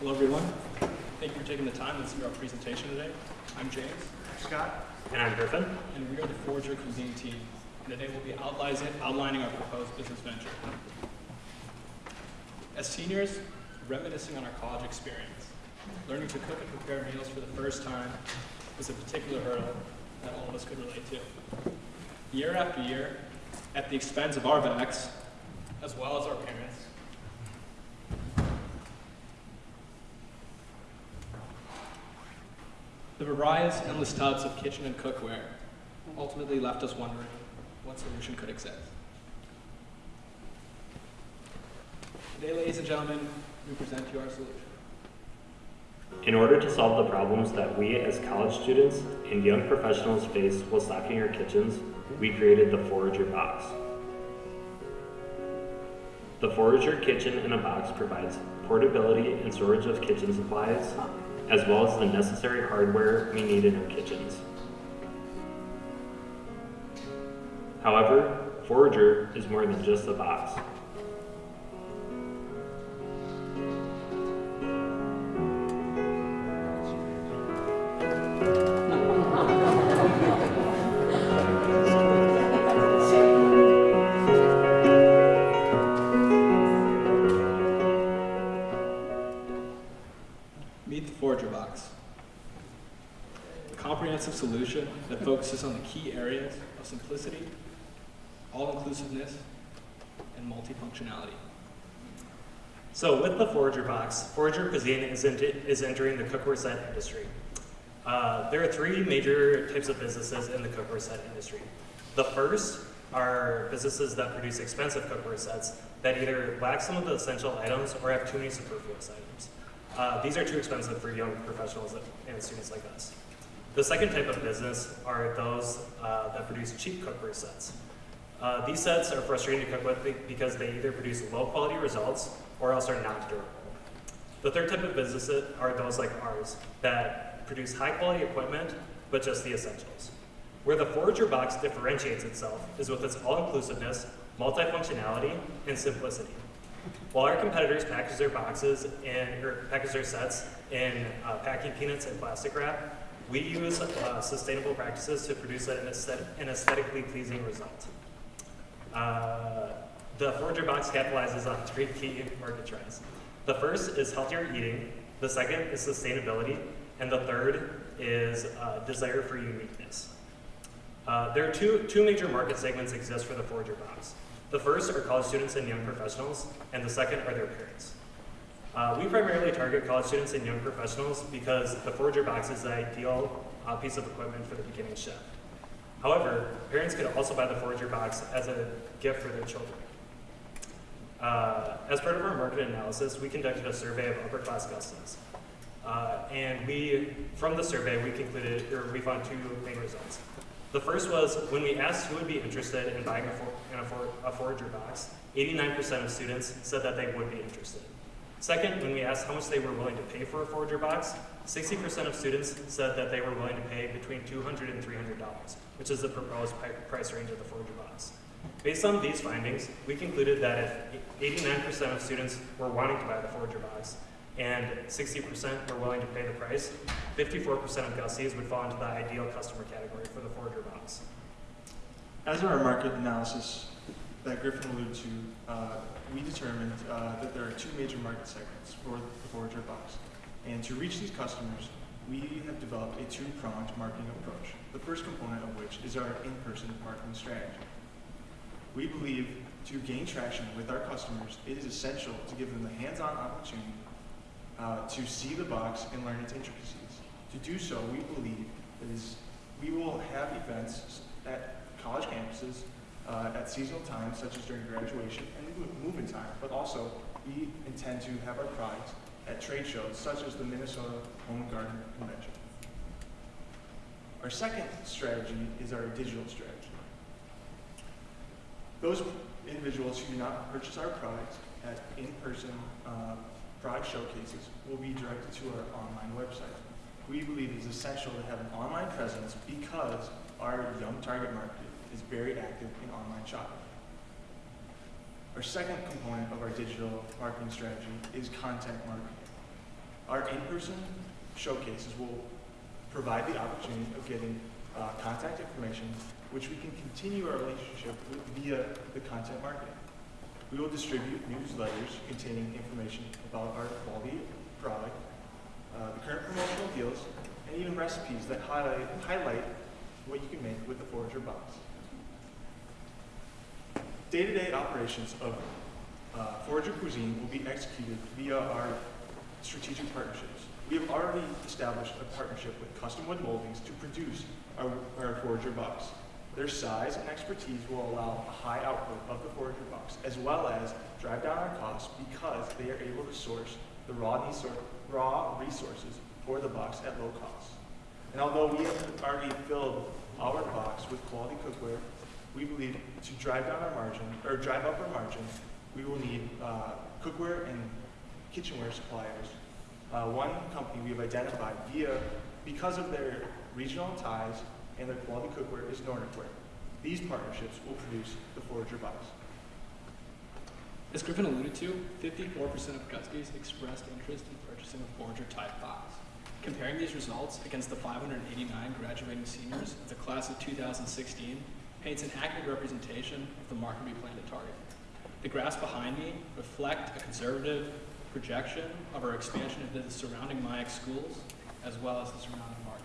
Hello, everyone. Thank you for taking the time to see our presentation today. I'm James, Scott? And I'm Griffin. and we are the Forager Cuisine team. And today we'll be outlining, outlining our proposed business venture. As seniors, reminiscing on our college experience, learning to cook and prepare meals for the first time was a particular hurdle that all of us could relate to. Year after year, at the expense of our backs, as well as our parents, The various endless tubs of kitchen and cookware ultimately left us wondering what solution could exist. Today, ladies and gentlemen, we present you our solution. In order to solve the problems that we as college students and young professionals face while stocking our kitchens, we created the Forager Box. The Forager Kitchen in a Box provides portability and storage of kitchen supplies, as well as the necessary hardware we need in our kitchens. However, Forager is more than just a box. Comprehensive solution that focuses on the key areas of simplicity, all-inclusiveness, and multifunctionality. So with the Forager box, Forager Cuisine is, is entering the cookware set industry. Uh, there are three major types of businesses in the cookware set industry. The first are businesses that produce expensive cookware sets that either lack some of the essential items or have too many superfluous items. Uh, these are too expensive for young professionals and students like us. The second type of business are those uh, that produce cheap cookware sets. Uh, these sets are frustrating to cook with because they either produce low quality results or else are not durable. The third type of businesses are those like ours that produce high quality equipment but just the essentials. Where the Forager box differentiates itself is with its all inclusiveness, multifunctionality, and simplicity. While our competitors package their boxes and package their sets in uh, packing peanuts and plastic wrap, we use uh, sustainable practices to produce an, an aesthetically pleasing result. Uh, the Forager box capitalizes on three key market trends. The first is healthier eating, the second is sustainability, and the third is uh, desire for uniqueness. Uh, there are two, two major market segments exist for the Forager box. The first are college students and young professionals, and the second are their parents. Uh, we primarily target college students and young professionals because the Forager box is the ideal uh, piece of equipment for the beginning chef. However, parents could also buy the Forager box as a gift for their children. Uh, as part of our market analysis, we conducted a survey of upper class Gusties. Uh, and we, from the survey, we concluded, or we found two main results. The first was when we asked who would be interested in buying a, for, in a, for, a Forager box, 89% of students said that they would be interested. Second, when we asked how much they were willing to pay for a Forager box, 60% of students said that they were willing to pay between $200 and $300, which is the proposed price range of the Forager box. Based on these findings, we concluded that if 89% of students were wanting to buy the Forager box and 60% were willing to pay the price, 54% of Gusties would fall into the ideal customer category for the Forager box. As in our market analysis that Griffin alluded to, uh, we determined uh, that there are two major market segments for the Forager box. And to reach these customers, we have developed a two-pronged marketing approach, the first component of which is our in-person marketing strategy. We believe to gain traction with our customers, it is essential to give them the hands-on opportunity uh, to see the box and learn its intricacies. To do so, we believe it is, we will have events at college campuses uh, at seasonal times, such as during graduation and move- move-in time, but also we intend to have our products at trade shows, such as the Minnesota Home and Garden Convention. Our second strategy is our digital strategy. Those individuals who do not purchase our products at in-person uh, product showcases will be directed to our online website. We believe it is essential to have an online presence because our young target market is very active in online shopping. Our second component of our digital marketing strategy is content marketing. Our in-person showcases will provide the opportunity of getting uh, contact information, which we can continue our relationship with via the content marketing. We will distribute newsletters containing information about our quality product, uh, the current promotional deals, and even recipes that highlight, highlight what you can make with the Forager box. Day-to-day operations of uh, Forager Cuisine will be executed via our strategic partnerships. We have already established a partnership with Custom Wood Moldings to produce our, our Forager box. Their size and expertise will allow a high output of the Forager box, as well as drive down our costs because they are able to source the raw, raw resources for the box at low cost. And although we have already filled our box with quality cookware, we believe to drive down our margin, or drive up our margin, we will need uh, cookware and kitchenware suppliers. Uh, One company we have identified via, because of their regional ties and their quality cookware is Nordic Ware. These partnerships will produce the Forager box. As Griffin alluded to, 54% of Gusties expressed interest in purchasing a Forager type box. Comparing these results against the 589 graduating seniors of the class of 2016 paints an accurate representation of the market we plan to target. The graphs behind me reflect a conservative projection of our expansion into the surrounding MIAC schools as well as the surrounding market.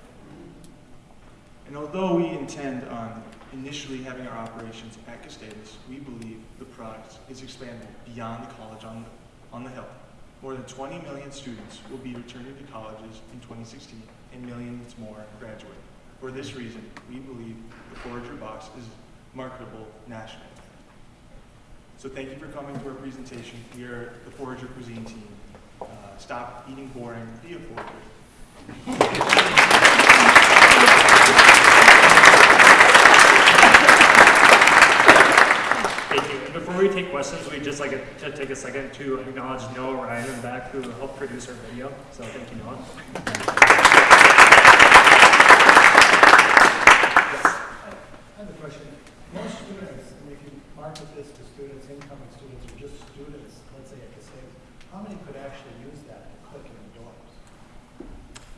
And although we intend on initially having our operations at Gustavus, we believe the product is expandable beyond the college on, on the hill. More than 20 million students will be returning to colleges in 2016, and millions more graduate. For this reason, we believe the Forager box is marketable nationally. So thank you for coming to our presentation. We are the Forager Cuisine team. Uh, Stop eating boring, be a Forager. And before we take questions, we'd just like to take a second to acknowledge Noah Ryan the back who helped produce our video. So thank you, Noah. I have a question. Most students, and if you market this to students, incoming students, or just students, let's say at Cascade, how many could actually use that to cook in the dorms?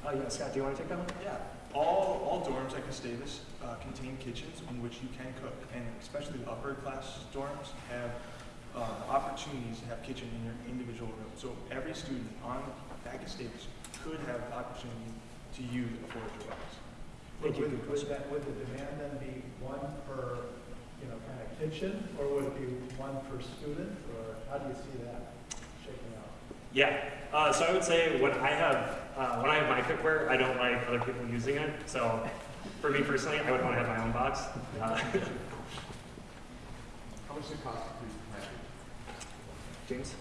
Oh, yeah, Scott, do you want to take that one? Yeah, all, all dorms at Gustavus uh, contain kitchens in which you can cook, and especially the upper class dorms have uh, opportunities to have kitchen in your individual room. So every student on at Gustavus could have the opportunity to use a Forager box. Thank you. Would- Would that, would the demand then be one per, you know, kind of kitchen, or would it be one per student, or how do you see that shaking out? Yeah. Uh, so I would say when I have uh, when I have my cookware, I don't like other people using it. So for me personally, I would want to have my own box. Uh, How much does it cost to produce a package? James.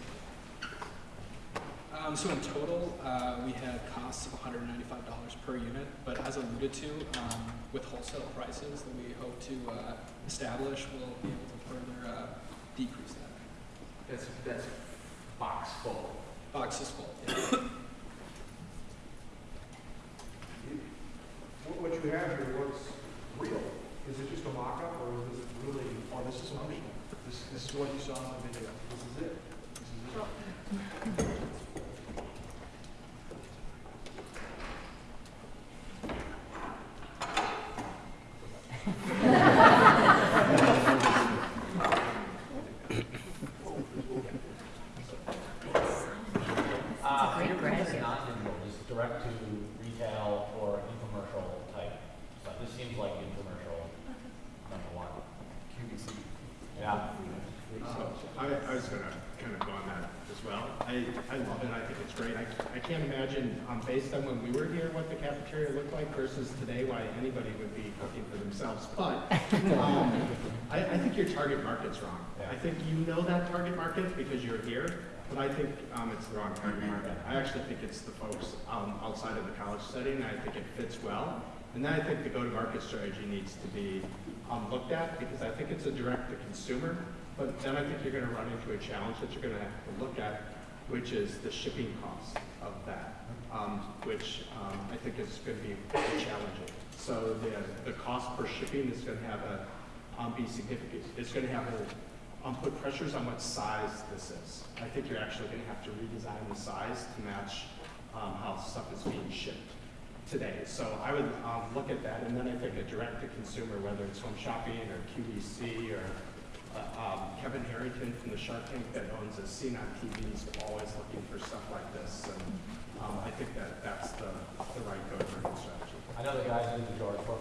Um, so in total, uh, we have costs of $195 per unit, but as alluded to, um, with wholesale prices that we hope to uh, establish, we'll be able to further uh, decrease that. That's, that's box full. Box is full. yeah. What, what you have here looks real. Is it just a mock-up or is this really? Oh, this is functional. This, this is what you saw in the video. This is it? This is it. Uh, great your brand. business is not digital, just direct to retail or infomercial type. So this seems like infomercial number one. QVC. Yeah. So I, I was gonna kind of go on that as well. I, I love it, I think it's great. I, can't imagine, um, based on when we were here, what the cafeteria looked like versus today, why anybody would be cooking for themselves. But, um, I, I think your target market's wrong. Yeah. I think you know that target market because you're here, but I think, um, it's the wrong target market. I actually think it's the folks, um, outside of the college setting, I think it fits well. And then I think the go-to-market strategy needs to be, um, looked at, because I think it's a direct-to-consumer, but then I think you're gonna run into a challenge that you're gonna have to look at, which is the shipping cost of that, um, which, um, I think is gonna be challenging. So the, the cost per shipping is gonna have a, um, be significant. It's gonna have a, um, put pressures on what size this is. I think you're actually gonna have to redesign the size to match, um, how stuff is being shipped today. So I would um, look at that, and then I think a direct-to-consumer, whether it's home shopping or QVC or uh, um, Kevin Harrington from the Shark Tank that owns As Seen On TV is always looking for stuff like this. And um, I think that that's the, the right go-to strategy. I know the guys in the yard from